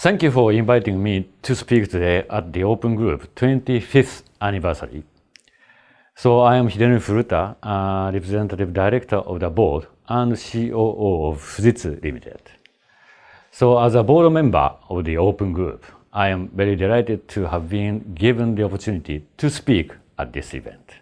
Thank you for inviting me to speak today at the Open Group 25th anniversary. So I am Hidenori Furuta, uh, Representative Director of the Board and COO of Fujitsu Limited. So as a board member of the Open Group, I am very delighted to have been given the opportunity to speak at this event.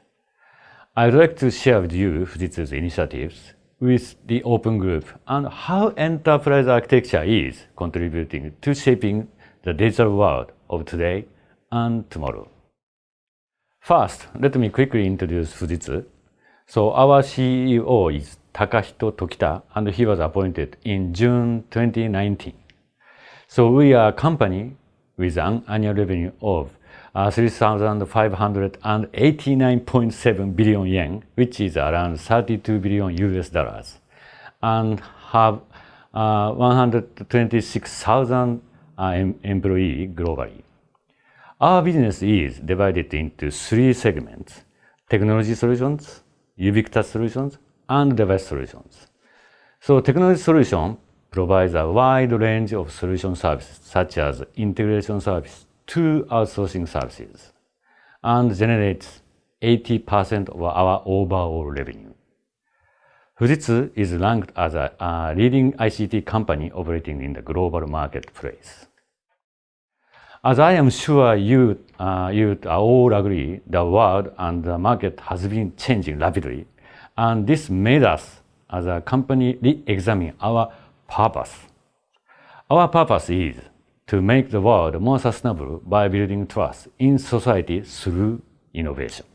I would like to share with you Fujitsu's initiatives with the Open Group and how enterprise architecture is contributing to shaping the digital world of today and tomorrow. First, let me quickly introduce Fujitsu. So our CEO is Takahito Tokita and he was appointed in June 2019. So we are a company with an annual revenue of uh, 3,589.7 billion yen, which is around 32 billion US dollars, and have uh, 126,000 uh, em employees globally. Our business is divided into three segments, technology solutions, ubiquitous solutions, and device solutions. So technology solution provides a wide range of solution services, such as integration service to outsourcing services, and generates 80% of our overall revenue. Fujitsu is ranked as a, a leading ICT company operating in the global marketplace. As I am sure you, uh, you all agree, the world and the market has been changing rapidly, and this made us, as a company, re-examine our purpose. Our purpose is to make the world more sustainable by building trust in society through innovation.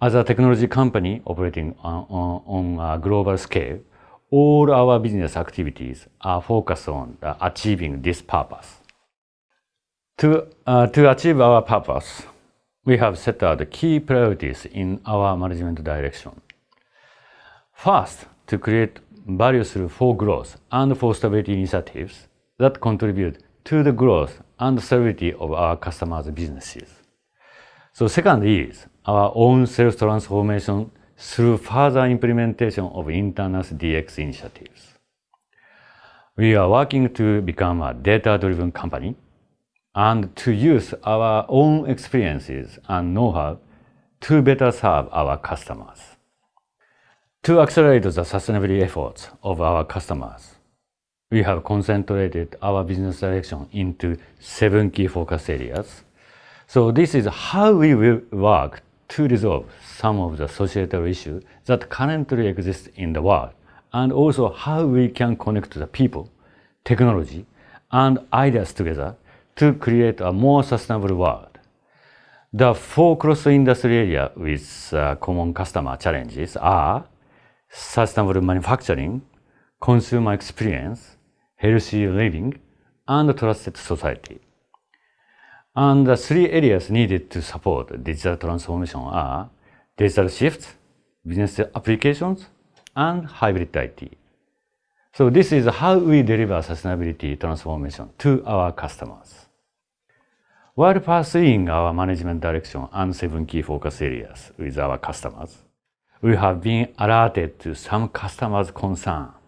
As a technology company operating on, on, on a global scale, all our business activities are focused on achieving this purpose. To, uh, to achieve our purpose, we have set out key priorities in our management direction. First, to create value through for growth and for stability initiatives that contribute to the growth and stability of our customers' businesses. So second is our own sales transformation through further implementation of internal DX initiatives. We are working to become a data-driven company and to use our own experiences and know-how to better serve our customers. To accelerate the sustainability efforts of our customers, we have concentrated our business direction into seven key focus areas. So this is how we will work to resolve some of the societal issues that currently exist in the world, and also how we can connect the people, technology, and ideas together to create a more sustainable world. The four cross-industry areas with uh, common customer challenges are sustainable manufacturing, consumer experience, healthy living, and trusted society. And the three areas needed to support digital transformation are digital shifts, business applications, and hybrid IT. So this is how we deliver sustainability transformation to our customers. While pursuing our management direction and seven key focus areas with our customers, we have been alerted to some customers' concerns.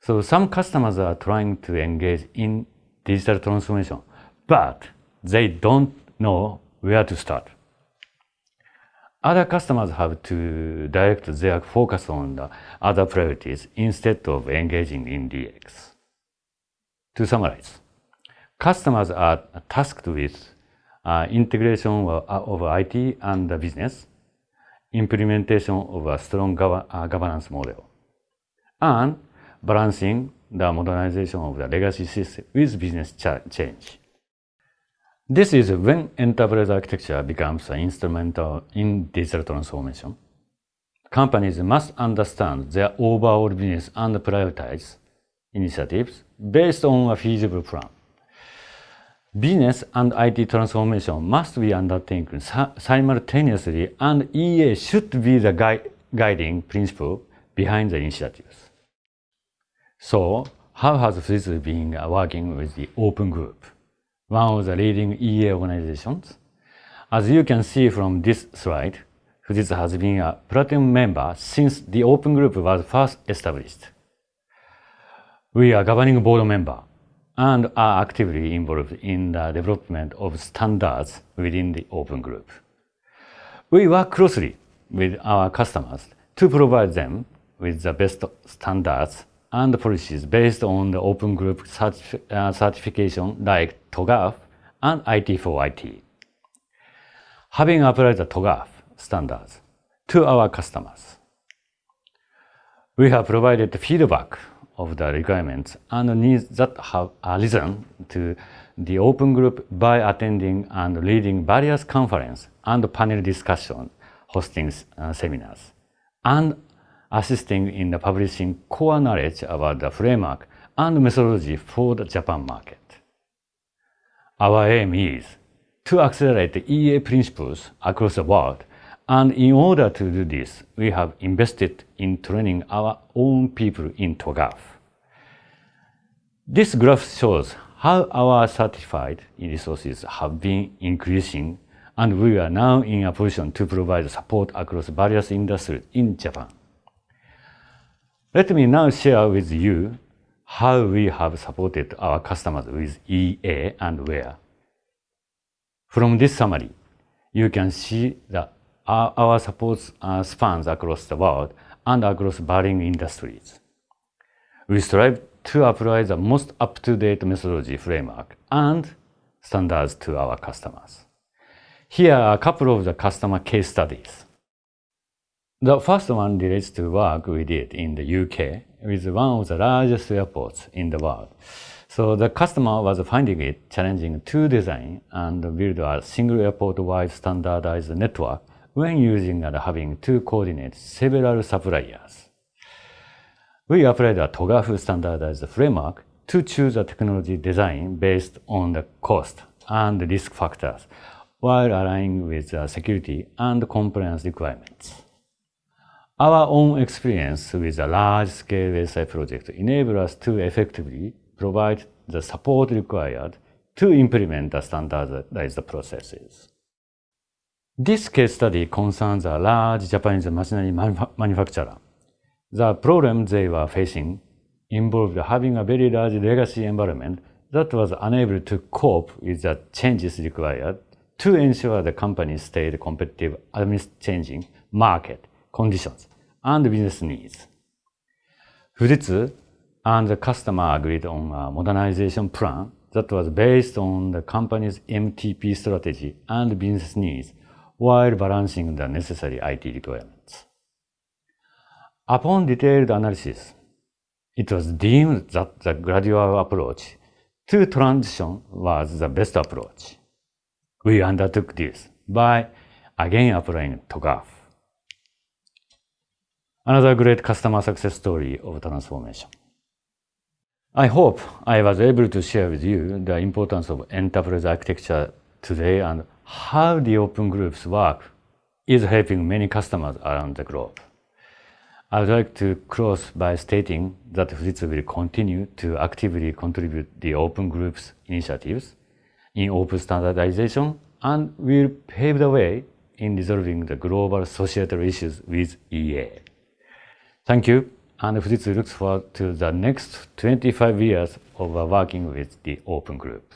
So some customers are trying to engage in digital transformation, but they don't know where to start. Other customers have to direct their focus on the other priorities instead of engaging in DX. To summarize, Customers are tasked with uh, integration of, of, IT and business, implementation of a strong gov uh, governance model, and balancing the modernization of the legacy system with business change. This is when enterprise architecture becomes instrumental in digital transformation. Companies must understand their overall business and prioritize initiatives based on a feasible plan. Business and IT transformation must be undertaken simultaneously and EA should be the gui guiding principle behind the initiatives. So, how has Fujitsu been working with the Open Group, one of the leading EA organizations? As you can see from this slide, Fujitsu has been a platinum member since the Open Group was first established. We are governing board member and are actively involved in the development of standards within the Open Group. We work closely with our customers to provide them with the best standards and policies based on the Open Group uh, certification like TOGAF and IT4IT. Having applied the TOGAF standards to our customers, we have provided feedback of the requirements and needs that have arisen to the open group by attending and leading various conference and panel discussions, hosting uh, seminars, and assisting in the publishing core knowledge about the framework and methodology for the Japan market. Our aim is to accelerate the EA principles across the world and in order to do this, we have invested in training our own people in TOGAF. This graph shows how our certified resources have been increasing and we are now in a position to provide support across various industries in Japan. Let me now share with you how we have supported our customers with EA and where. From this summary, you can see that our support spans across the world and across varying industries. We strive to apply the most up-to-date methodology framework and standards to our customers. Here are a couple of the customer case studies. The first one relates to work we did in the UK with one of the largest airports in the world. So the customer was finding it challenging to design and build a single airport-wide standardized network when using and having to coordinate several suppliers. We applied a TOGAF standardized framework to choose a technology design based on the cost and risk factors while aligning with the security and compliance requirements. Our own experience with a large-scale SI project enabled us to effectively provide the support required to implement the standardized processes. This case study concerns a large Japanese machinery manufacturer. The problem they were facing involved having a very large legacy environment that was unable to cope with the changes required to ensure the company stayed competitive amidst changing market conditions and business needs. Fujitsu and the customer agreed on a modernization plan that was based on the company's MTP strategy and business needs while balancing the necessary IT requirements. Upon detailed analysis, it was deemed that the gradual approach to transition was the best approach. We undertook this by again applying TOGAF. Another great customer success story of transformation. I hope I was able to share with you the importance of enterprise architecture today and how the open groups work is helping many customers around the globe. I would like to close by stating that Fujitsu will continue to actively contribute the open groups initiatives in open standardization and will pave the way in resolving the global societal issues with EA. Thank you, and Fujitsu looks forward to the next 25 years of working with the open group.